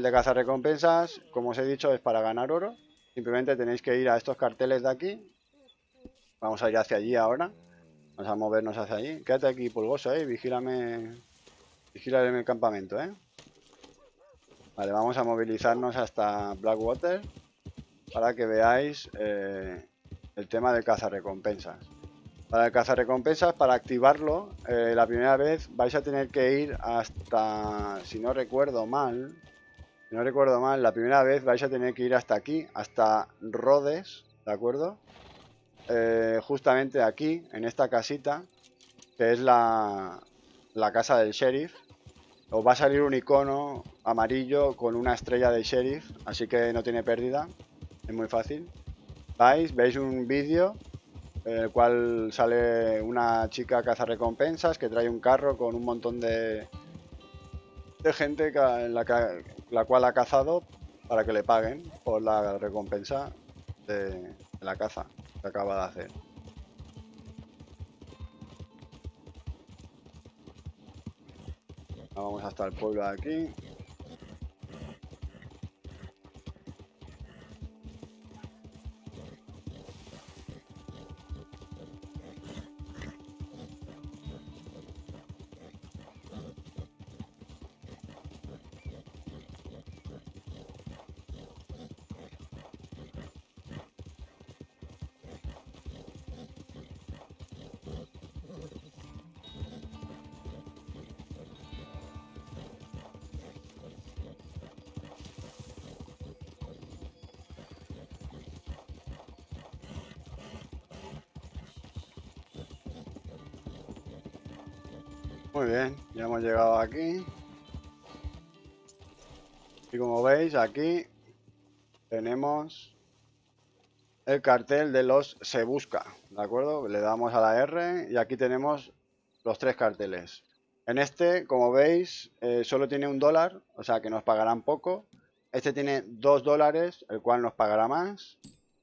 El de cazarrecompensas, como os he dicho, es para ganar oro. Simplemente tenéis que ir a estos carteles de aquí. Vamos a ir hacia allí ahora. Vamos a movernos hacia allí. Quédate aquí, pulgoso, eh. Vigílame. Vigílame el campamento, eh. Vale, vamos a movilizarnos hasta Blackwater para que veáis eh, el tema del cazarrecompensas. Para el cazarrecompensas, para activarlo, eh, la primera vez vais a tener que ir hasta, si no recuerdo mal, si no recuerdo mal, la primera vez vais a tener que ir hasta aquí, hasta Rhodes, ¿de acuerdo? Eh, justamente aquí, en esta casita, que es la, la casa del sheriff, os va a salir un icono amarillo con una estrella de sheriff, así que no tiene pérdida, es muy fácil. Vais, veis un vídeo en el cual sale una chica caza recompensas que trae un carro con un montón de, de gente la, la cual ha cazado para que le paguen por la recompensa de la caza que acaba de hacer. Vamos hasta el pueblo de aquí. Muy bien, ya hemos llegado aquí. Y como veis, aquí tenemos el cartel de los se busca, ¿de acuerdo? Le damos a la R y aquí tenemos los tres carteles. En este, como veis, eh, solo tiene un dólar, o sea que nos pagarán poco. Este tiene dos dólares, el cual nos pagará más.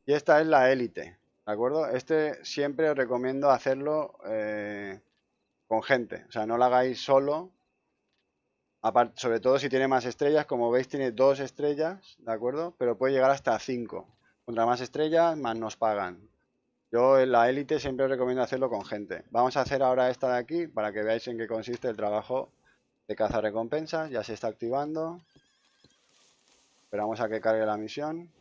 Y esta es la élite, ¿de acuerdo? Este siempre os recomiendo hacerlo eh, con gente. O sea, no lo hagáis solo. Sobre todo si tiene más estrellas. Como veis, tiene dos estrellas, ¿de acuerdo? Pero puede llegar hasta cinco. Contra más estrellas, más nos pagan. Yo en la élite siempre recomiendo hacerlo con gente. Vamos a hacer ahora esta de aquí para que veáis en qué consiste el trabajo de caza recompensas. Ya se está activando. Esperamos a que cargue la misión.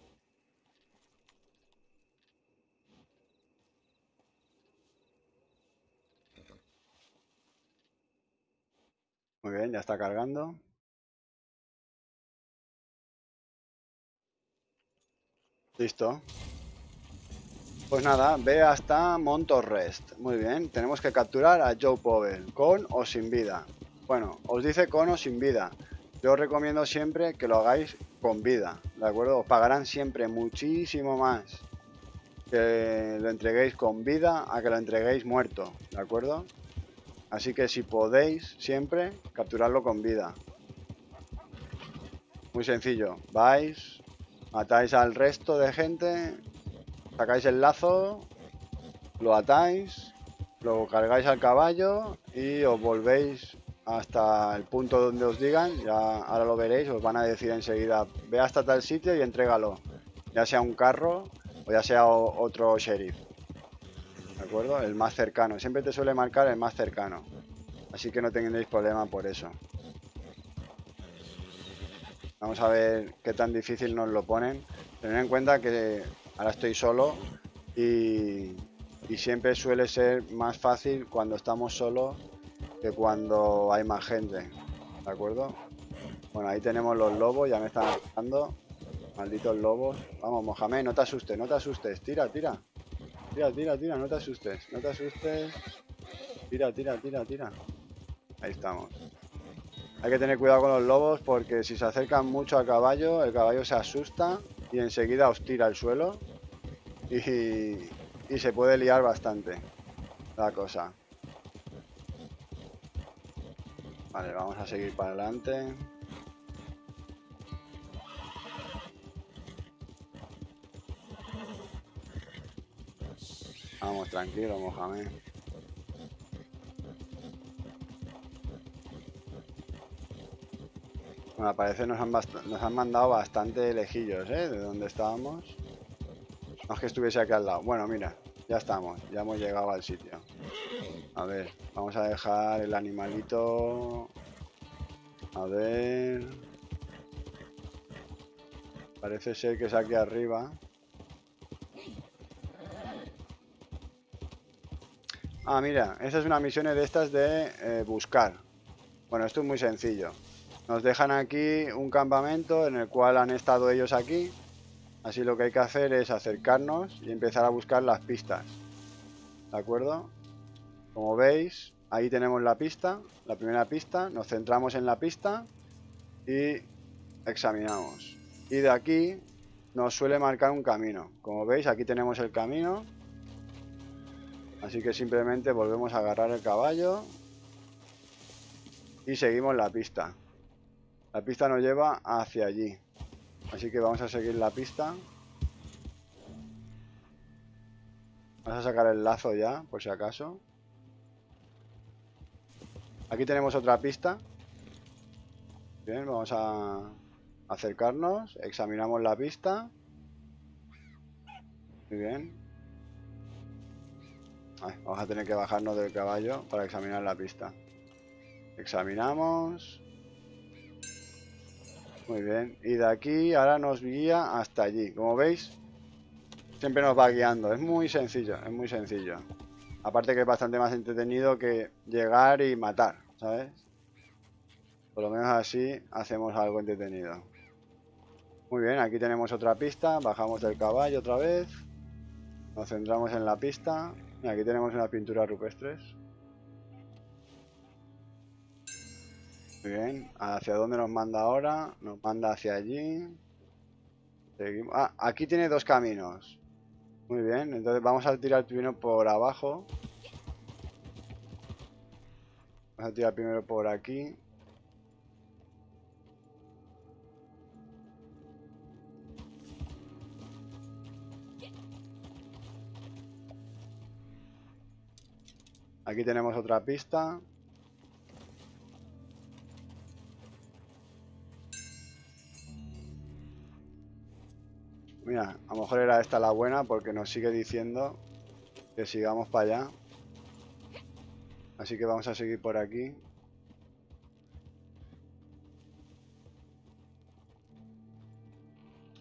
Muy bien, ya está cargando. Listo. Pues nada, ve hasta Montorrest. Muy bien, tenemos que capturar a Joe Powell, con o sin vida. Bueno, os dice con o sin vida. Yo os recomiendo siempre que lo hagáis con vida, ¿de acuerdo? Os pagarán siempre muchísimo más que lo entreguéis con vida a que lo entreguéis muerto, ¿de acuerdo? Así que si podéis, siempre, capturarlo con vida. Muy sencillo. Vais, matáis al resto de gente, sacáis el lazo, lo atáis, lo cargáis al caballo y os volvéis hasta el punto donde os digan, ya ahora lo veréis, os van a decir enseguida, ve hasta tal sitio y entrégalo, ya sea un carro o ya sea otro sheriff. ¿De acuerdo? El más cercano. Siempre te suele marcar el más cercano. Así que no tengáis problema por eso. Vamos a ver qué tan difícil nos lo ponen. Tener en cuenta que ahora estoy solo y, y siempre suele ser más fácil cuando estamos solos que cuando hay más gente. ¿De acuerdo? Bueno, ahí tenemos los lobos, ya me están atacando. Malditos lobos. Vamos, Mohamed, no te asustes, no te asustes. Tira, tira. Tira, tira, tira, no te asustes, no te asustes. Tira, tira, tira, tira. Ahí estamos. Hay que tener cuidado con los lobos porque si se acercan mucho al caballo, el caballo se asusta y enseguida os tira al suelo y, y se puede liar bastante la cosa. Vale, vamos a seguir para adelante. Vamos, tranquilo, Mohamed. Bueno, parece nos han, nos han mandado bastante lejillos, ¿eh? De donde estábamos. No es que estuviese aquí al lado. Bueno, mira, ya estamos. Ya hemos llegado al sitio. A ver, vamos a dejar el animalito... A ver... Parece ser que es aquí arriba. Ah, mira, esa es una misión de estas de eh, buscar. Bueno, esto es muy sencillo. Nos dejan aquí un campamento en el cual han estado ellos aquí. Así lo que hay que hacer es acercarnos y empezar a buscar las pistas. ¿De acuerdo? Como veis, ahí tenemos la pista, la primera pista. Nos centramos en la pista y examinamos. Y de aquí nos suele marcar un camino. Como veis, aquí tenemos el camino Así que simplemente volvemos a agarrar el caballo y seguimos la pista. La pista nos lleva hacia allí. Así que vamos a seguir la pista. Vamos a sacar el lazo ya, por si acaso. Aquí tenemos otra pista. Bien, vamos a acercarnos, examinamos la pista. Muy bien vamos a tener que bajarnos del caballo para examinar la pista. Examinamos. Muy bien. Y de aquí ahora nos guía hasta allí. Como veis, siempre nos va guiando. Es muy sencillo, es muy sencillo. Aparte que es bastante más entretenido que llegar y matar, ¿sabes? Por lo menos así hacemos algo entretenido. Muy bien, aquí tenemos otra pista. Bajamos del caballo otra vez. Nos centramos en la pista. Aquí tenemos una pintura rupestres. Muy bien. ¿Hacia dónde nos manda ahora? Nos manda hacia allí. Seguimos. Ah, aquí tiene dos caminos. Muy bien. Entonces vamos a tirar primero por abajo. Vamos a tirar primero por aquí. Aquí tenemos otra pista. Mira, a lo mejor era esta la buena porque nos sigue diciendo que sigamos para allá. Así que vamos a seguir por aquí.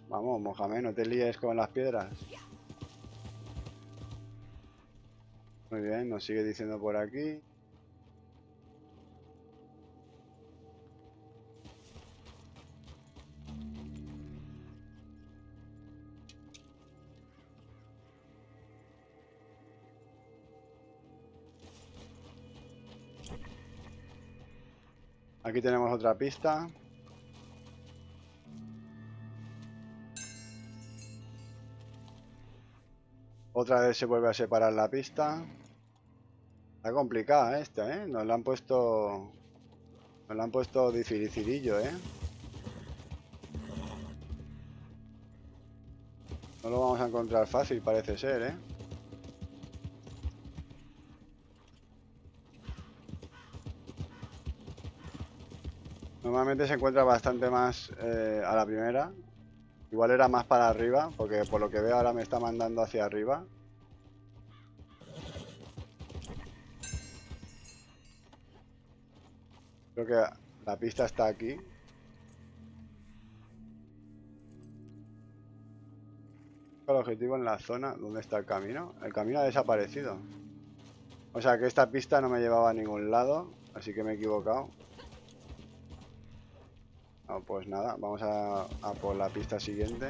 Vamos, Mohamed, no te líes con las piedras. Muy bien, nos sigue diciendo por aquí. Aquí tenemos otra pista. Otra vez se vuelve a separar la pista. Está complicada esta, ¿eh? Nos la han puesto... Nos la han puesto dificilillo, ¿eh? No lo vamos a encontrar fácil, parece ser, ¿eh? Normalmente se encuentra bastante más eh, a la primera. Igual era más para arriba, porque por lo que veo ahora me está mandando hacia arriba. Creo que la pista está aquí. El objetivo en la zona donde está el camino. El camino ha desaparecido. O sea que esta pista no me llevaba a ningún lado. Así que me he equivocado. No, pues nada, vamos a, por la pista siguiente.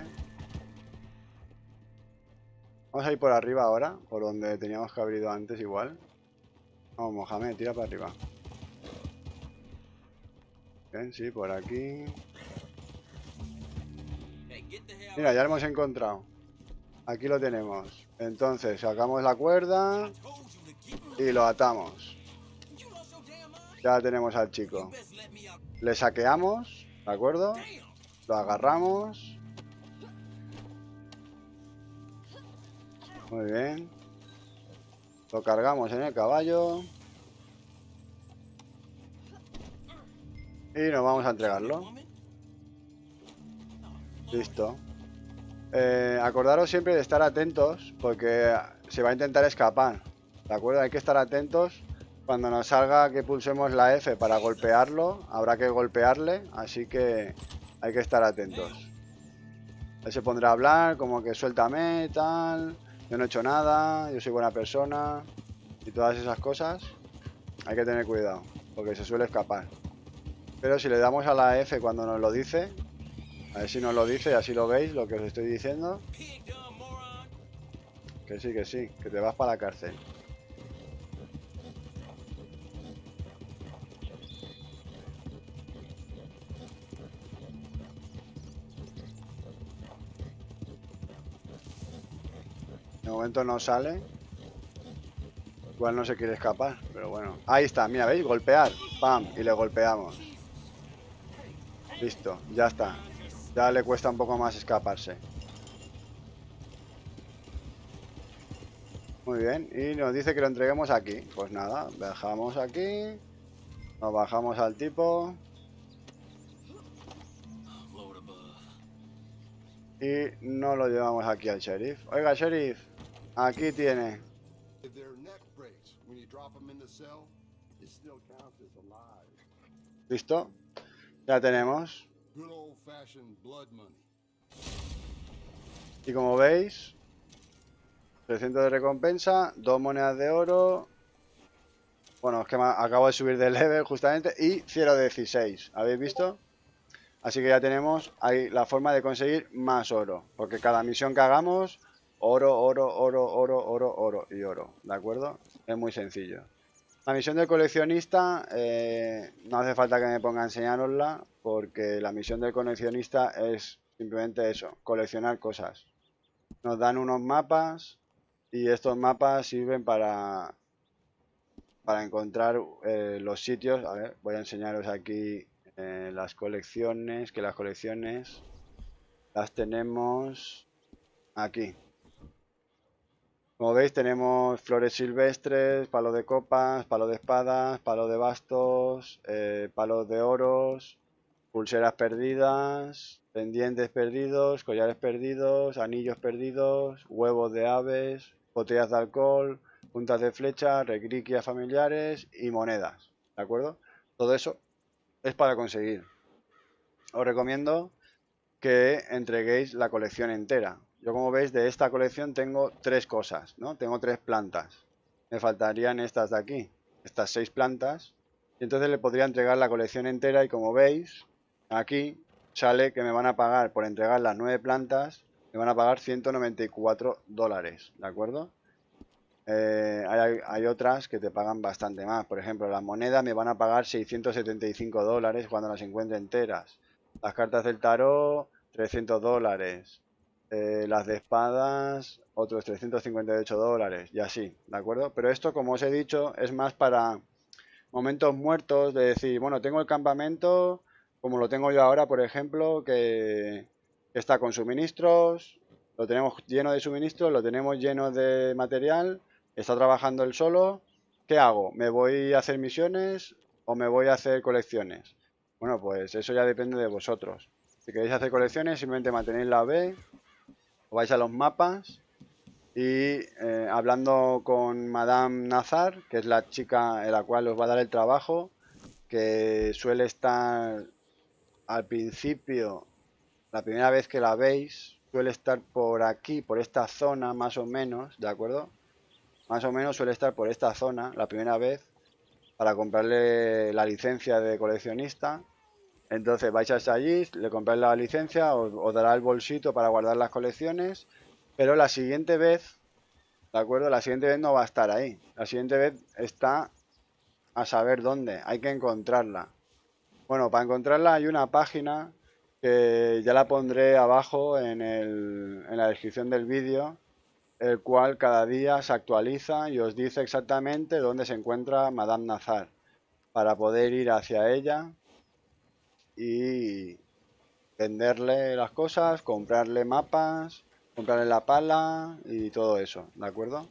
Vamos a ir por arriba ahora, por donde teníamos que haber ido antes igual. Vamos, Mohamed, tira para arriba sí, por aquí. Mira, ya lo hemos encontrado. Aquí lo tenemos. Entonces, sacamos la cuerda y lo atamos. Ya tenemos al chico. Le saqueamos, ¿de acuerdo? Lo agarramos. Muy bien. Lo cargamos en el caballo. Y nos vamos a entregarlo. Listo. Eh, acordaros siempre de estar atentos porque se va a intentar escapar. ¿De acuerdo? Hay que estar atentos. Cuando nos salga que pulsemos la F para golpearlo, habrá que golpearle. Así que hay que estar atentos. Él se pondrá a hablar como que suéltame, tal. Yo no he hecho nada, yo soy buena persona. Y todas esas cosas. Hay que tener cuidado porque se suele escapar. Pero si le damos a la F cuando nos lo dice, a ver si nos lo dice y así lo veis, lo que os estoy diciendo. Que sí, que sí, que te vas para la cárcel. No sale. Igual no se quiere escapar, pero bueno. Ahí está, mira, ¿veis? Golpear. Pam, y le golpeamos. Listo, ya está. Ya le cuesta un poco más escaparse. Muy bien, y nos dice que lo entreguemos aquí. Pues nada, bajamos aquí. Nos bajamos al tipo. Y no lo llevamos aquí al sheriff. Oiga, sheriff, aquí tiene. ¿Listo? Ya tenemos. Y como veis, 300 de recompensa, dos monedas de oro. Bueno, es que acabo de subir de level justamente. Y 0.16. ¿Habéis visto? Así que ya tenemos ahí la forma de conseguir más oro. Porque cada misión que hagamos, oro, oro, oro, oro, oro, oro y oro. ¿De acuerdo? Es muy sencillo. La misión del coleccionista, eh, no hace falta que me ponga a enseñarosla, porque la misión del coleccionista es simplemente eso, coleccionar cosas. Nos dan unos mapas y estos mapas sirven para, para encontrar eh, los sitios. A ver, voy a enseñaros aquí eh, las colecciones, que las colecciones las tenemos aquí. Como veis tenemos flores silvestres, palo de copas, palo de espadas, palo de bastos, eh, palos de oros, pulseras perdidas, pendientes perdidos, collares perdidos, anillos perdidos, huevos de aves, botellas de alcohol, puntas de flecha, recriquias familiares y monedas. ¿De acuerdo? Todo eso es para conseguir. Os recomiendo que entreguéis la colección entera. Yo como veis de esta colección tengo tres cosas, ¿no? Tengo tres plantas. Me faltarían estas de aquí, estas seis plantas. Y entonces le podría entregar la colección entera y como veis, aquí sale que me van a pagar por entregar las nueve plantas, me van a pagar 194 dólares, ¿de acuerdo? Eh, hay, hay, otras que te pagan bastante más. Por ejemplo, las monedas me van a pagar 675 dólares cuando las encuentre enteras. Las cartas del tarot, 300 dólares. Eh, las de espadas, otros 358 dólares y así, ¿de acuerdo? Pero esto, como os he dicho, es más para momentos muertos de decir, bueno, tengo el campamento, como lo tengo yo ahora, por ejemplo, que está con suministros, lo tenemos lleno de suministros, lo tenemos lleno de material, está trabajando él solo, ¿qué hago? ¿Me voy a hacer misiones o me voy a hacer colecciones? Bueno, pues eso ya depende de vosotros. Si queréis hacer colecciones, simplemente mantenéis la B vais a los mapas y eh, hablando con Madame Nazar, que es la chica en la cual os va a dar el trabajo, que suele estar al principio, la primera vez que la veis, suele estar por aquí, por esta zona más o menos, ¿de acuerdo? Más o menos suele estar por esta zona la primera vez para comprarle la licencia de coleccionista entonces vais hasta allí, le compráis la licencia, os, dará el bolsito para guardar las colecciones, pero la siguiente vez, ¿de acuerdo? La siguiente vez no va a estar ahí. La siguiente vez está a saber dónde, hay que encontrarla. Bueno, para encontrarla hay una página que ya la pondré abajo en, en la descripción del vídeo, el cual cada día se actualiza y os dice exactamente dónde se encuentra Madame Nazar, para poder ir hacia ella y venderle las cosas, comprarle mapas, comprarle la pala y todo eso, ¿de acuerdo?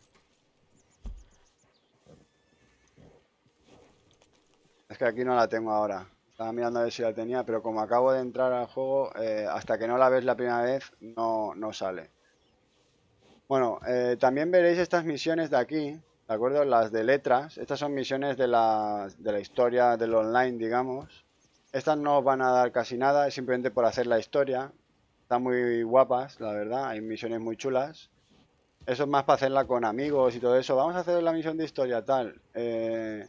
Es que aquí no la tengo ahora. Estaba mirando a ver si la tenía, pero como acabo de entrar al juego, eh, hasta que no la ves la primera vez, no, no sale. Bueno, eh, también veréis estas misiones de aquí, ¿de acuerdo? Las de letras. Estas son misiones de la, de la historia del online, digamos. Estas no os van a dar casi nada, es simplemente por hacer la historia. Están muy guapas, la verdad, hay misiones muy chulas. Eso es más para hacerla con amigos y todo eso. Vamos a hacer la misión de historia, tal. Eh,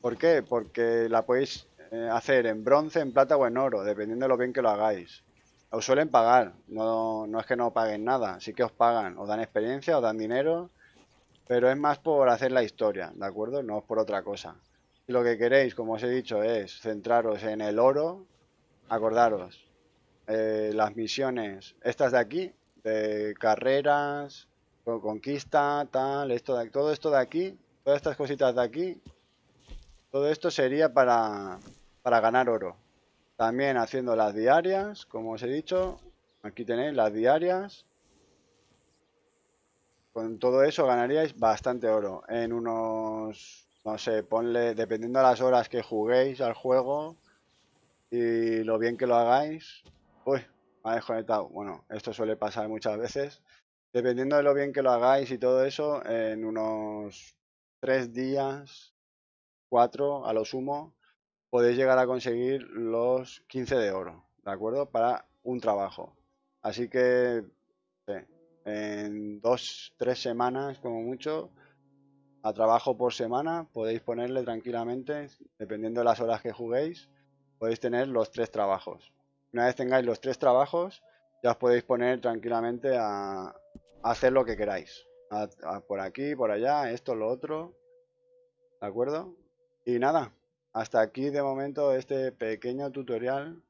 ¿Por qué? Porque la podéis eh, hacer en bronce, en plata o en oro, dependiendo de lo bien que lo hagáis. Os suelen pagar, no, no es que no paguen nada, sí que os pagan, os dan experiencia, os dan dinero, pero es más por hacer la historia, ¿de acuerdo? No es por otra cosa. Lo que queréis, como os he dicho, es centraros en el oro, acordaros, eh, las misiones, estas de aquí, de carreras, conquista, tal, esto todo esto de aquí, todas estas cositas de aquí, todo esto sería para, para ganar oro. También haciendo las diarias, como os he dicho. Aquí tenéis las diarias. Con todo eso ganaríais bastante oro. En unos, no sé, ponle, dependiendo de las horas que juguéis al juego y lo bien que lo hagáis. Uy, me ha desconectado. Bueno, esto suele pasar muchas veces. Dependiendo de lo bien que lo hagáis y todo eso, en unos tres días, cuatro a lo sumo, podéis llegar a conseguir los 15 de oro, ¿de acuerdo? Para un trabajo. Así que en dos, tres semanas como mucho, a trabajo por semana, podéis ponerle tranquilamente, dependiendo de las horas que juguéis, podéis tener los tres trabajos. Una vez tengáis los tres trabajos, ya os podéis poner tranquilamente a, hacer lo que queráis. por aquí, por allá, esto, lo otro. ¿De acuerdo? Y nada, hasta aquí de momento este pequeño tutorial.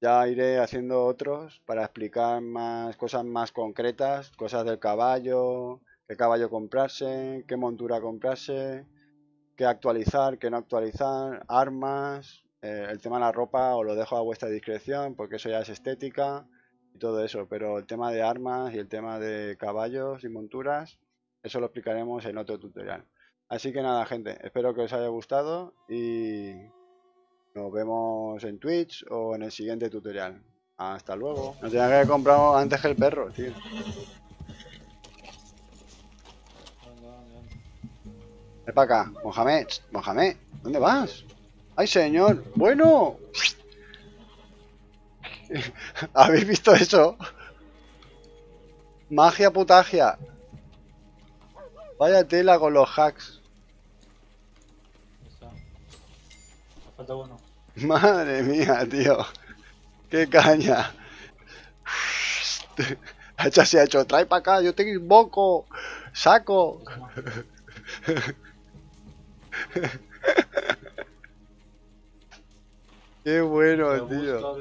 Ya iré haciendo otros para explicar más cosas más concretas, cosas del caballo, qué caballo comprarse, qué montura comprarse, qué actualizar, qué no actualizar, armas, eh, el tema de la ropa os lo dejo a vuestra discreción porque eso ya es estética y todo eso, pero el tema de armas y el tema de caballos y monturas, eso lo explicaremos en otro tutorial. Así que nada, gente, espero que os haya gustado y nos vemos en Twitch o en el siguiente tutorial. Hasta luego. No tenía que haber comprado antes que el perro, tío. Ven para acá, Mohamed, Mohamed, ¿dónde vas? ¡Ay, señor! ¡Bueno! ¿Habéis visto eso? Magia putagia. Vaya tela con los hacks. Madre mía, tío. Qué caña. Hacha se ha hecho, trae para acá, yo te invoco. Saco. Qué bueno, tío.